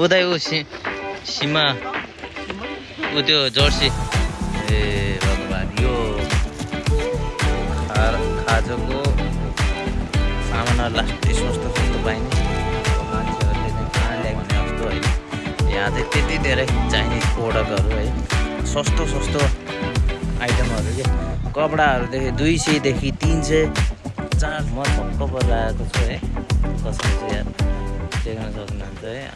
उदै ऊ सि सिमा ऊ त्यो जर्सी ए भगवान् यो खा खाजोको सामान लास्ट सस्तो सस्तो पाइने मान्छेहरूले चाहिँ कहाँ ल्याउने जस्तो होइन यहाँ चाहिँ त्यति धेरै चाइनिज प्रोडक्टहरू है सस्तो सस्तो आइटमहरू के कपडाहरूदेखि दुई सयदेखि तिन सय चार म छक्क परेर आएको छु है कसरी चाहिँ याद देख्न सक्नुहुन्छ है